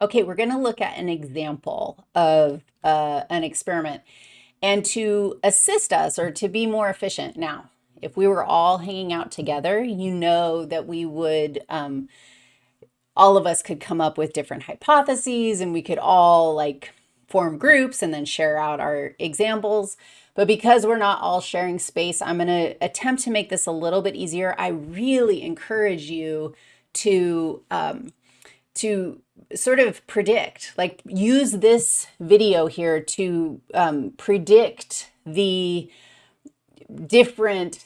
Okay, we're going to look at an example of uh, an experiment. And to assist us or to be more efficient, now, if we were all hanging out together, you know that we would, um, all of us could come up with different hypotheses and we could all like form groups and then share out our examples. But because we're not all sharing space, I'm going to attempt to make this a little bit easier. I really encourage you to, um, to sort of predict, like use this video here to um, predict the different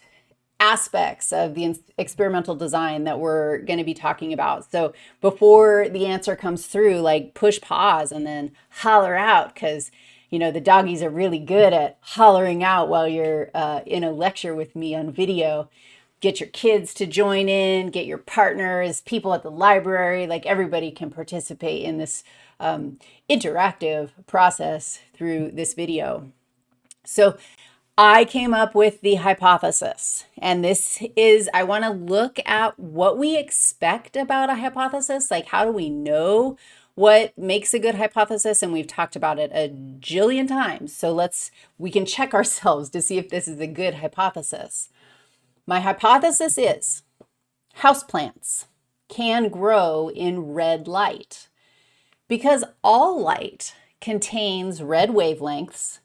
aspects of the experimental design that we're going to be talking about. So before the answer comes through, like push pause and then holler out because, you know, the doggies are really good at hollering out while you're uh, in a lecture with me on video get your kids to join in, get your partners, people at the library, like everybody can participate in this um, interactive process through this video. So I came up with the hypothesis, and this is, I want to look at what we expect about a hypothesis, like how do we know what makes a good hypothesis, and we've talked about it a jillion times. So let's, we can check ourselves to see if this is a good hypothesis. My hypothesis is houseplants can grow in red light because all light contains red wavelengths,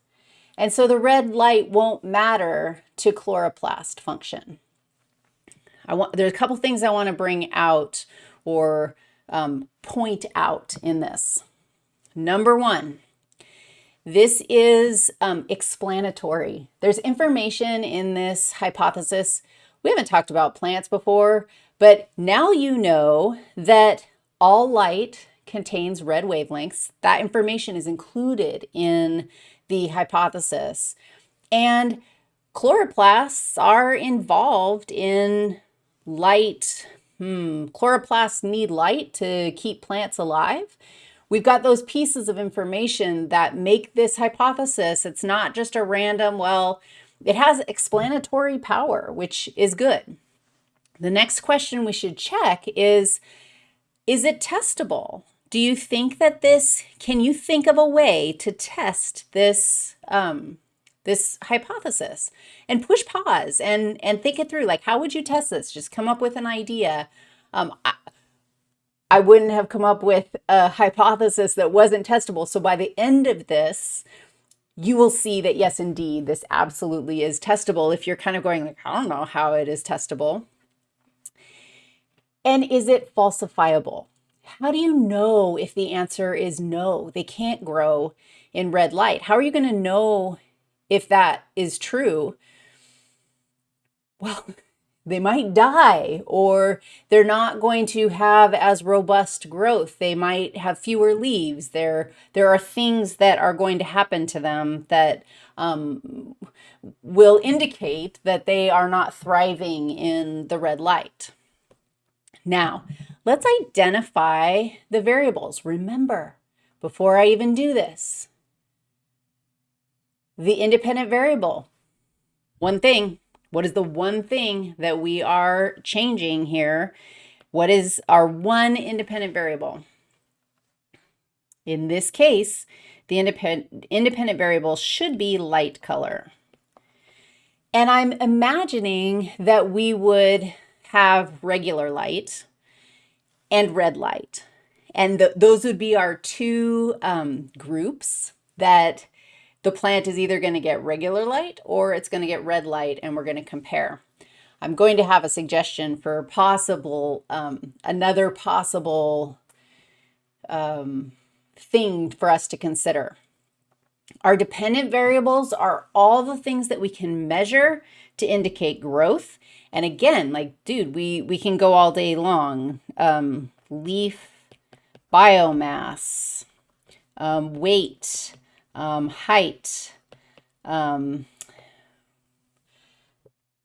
and so the red light won't matter to chloroplast function. I want, there's a couple things I want to bring out or um, point out in this. Number one, this is um, explanatory. There's information in this hypothesis. We haven't talked about plants before, but now you know that all light contains red wavelengths. That information is included in the hypothesis. And chloroplasts are involved in light. Hmm, chloroplasts need light to keep plants alive. We've got those pieces of information that make this hypothesis. It's not just a random, well, it has explanatory power, which is good. The next question we should check is, is it testable? Do you think that this, can you think of a way to test this, um, this hypothesis and push pause and, and think it through. Like, how would you test this? Just come up with an idea. Um, I, I wouldn't have come up with a hypothesis that wasn't testable. So by the end of this, you will see that yes, indeed, this absolutely is testable. If you're kind of going like, I don't know how it is testable. And is it falsifiable? How do you know if the answer is no, they can't grow in red light? How are you going to know if that is true? Well, they might die or they're not going to have as robust growth. They might have fewer leaves. There, there are things that are going to happen to them that um, will indicate that they are not thriving in the red light. Now, let's identify the variables. Remember, before I even do this, the independent variable, one thing, what is the one thing that we are changing here? What is our one independent variable? In this case, the independent, independent variable should be light color. And I'm imagining that we would have regular light and red light. And the, those would be our two um, groups that the plant is either going to get regular light or it's going to get red light and we're going to compare. I'm going to have a suggestion for possible, um, another possible um, thing for us to consider. Our dependent variables are all the things that we can measure to indicate growth. And again, like, dude, we, we can go all day long. Um, leaf biomass, um, weight, um, height, um,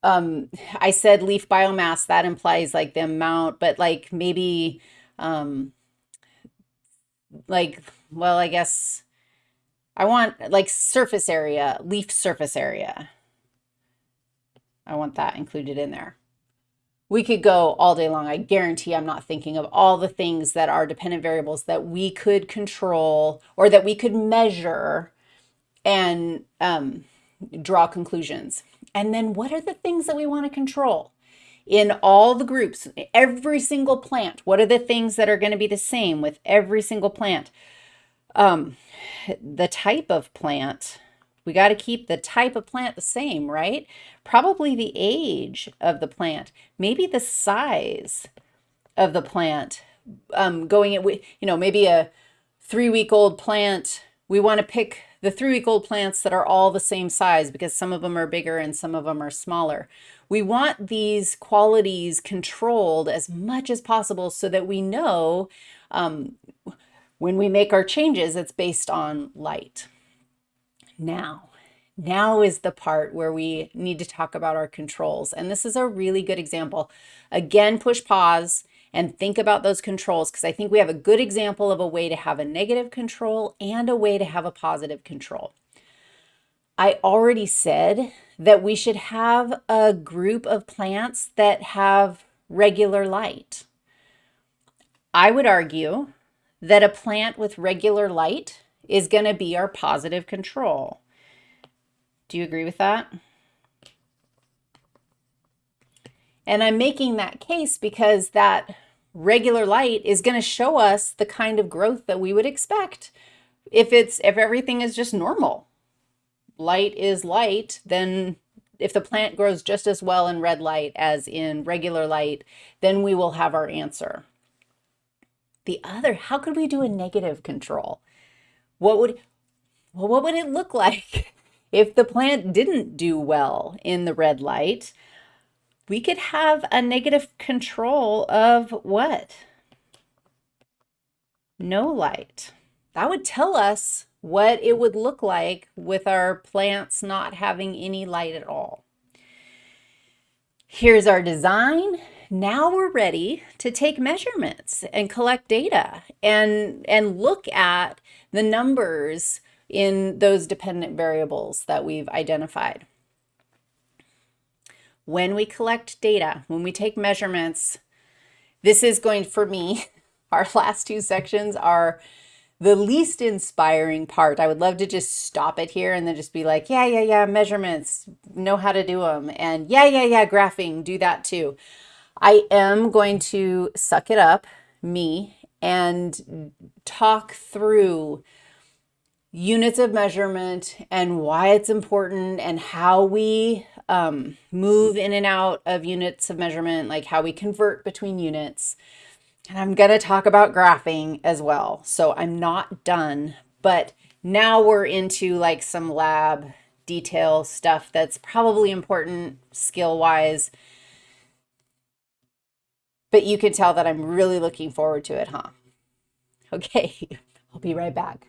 um, I said leaf biomass, that implies like the amount, but like maybe, um, like, well, I guess I want like surface area, leaf surface area. I want that included in there. We could go all day long. I guarantee I'm not thinking of all the things that are dependent variables that we could control or that we could measure and um, draw conclusions. And then what are the things that we want to control? In all the groups, every single plant, what are the things that are going to be the same with every single plant? Um, the type of plant, we got to keep the type of plant the same, right? Probably the age of the plant, maybe the size of the plant. Um, going at, you know, maybe a three-week-old plant, we want to pick the three-week-old plants that are all the same size because some of them are bigger and some of them are smaller. We want these qualities controlled as much as possible so that we know um, when we make our changes, it's based on light. Now, now is the part where we need to talk about our controls. And this is a really good example. Again, push pause and think about those controls because I think we have a good example of a way to have a negative control and a way to have a positive control. I already said that we should have a group of plants that have regular light. I would argue that a plant with regular light is going to be our positive control. Do you agree with that? And I'm making that case because that regular light is going to show us the kind of growth that we would expect if it's if everything is just normal. Light is light, then if the plant grows just as well in red light as in regular light, then we will have our answer. The other, how could we do a negative control? What would, well, what would it look like if the plant didn't do well in the red light? We could have a negative control of what? No light. That would tell us what it would look like with our plants not having any light at all. Here's our design now we're ready to take measurements and collect data and, and look at the numbers in those dependent variables that we've identified. When we collect data, when we take measurements, this is going, for me, our last two sections are the least inspiring part. I would love to just stop it here and then just be like, yeah, yeah, yeah, measurements, know how to do them. And yeah, yeah, yeah, graphing, do that too. I am going to suck it up, me, and talk through units of measurement and why it's important and how we um, move in and out of units of measurement, like how we convert between units. And I'm going to talk about graphing as well. So I'm not done, but now we're into like some lab detail stuff that's probably important skill wise but you can tell that I'm really looking forward to it, huh? Okay, I'll be right back.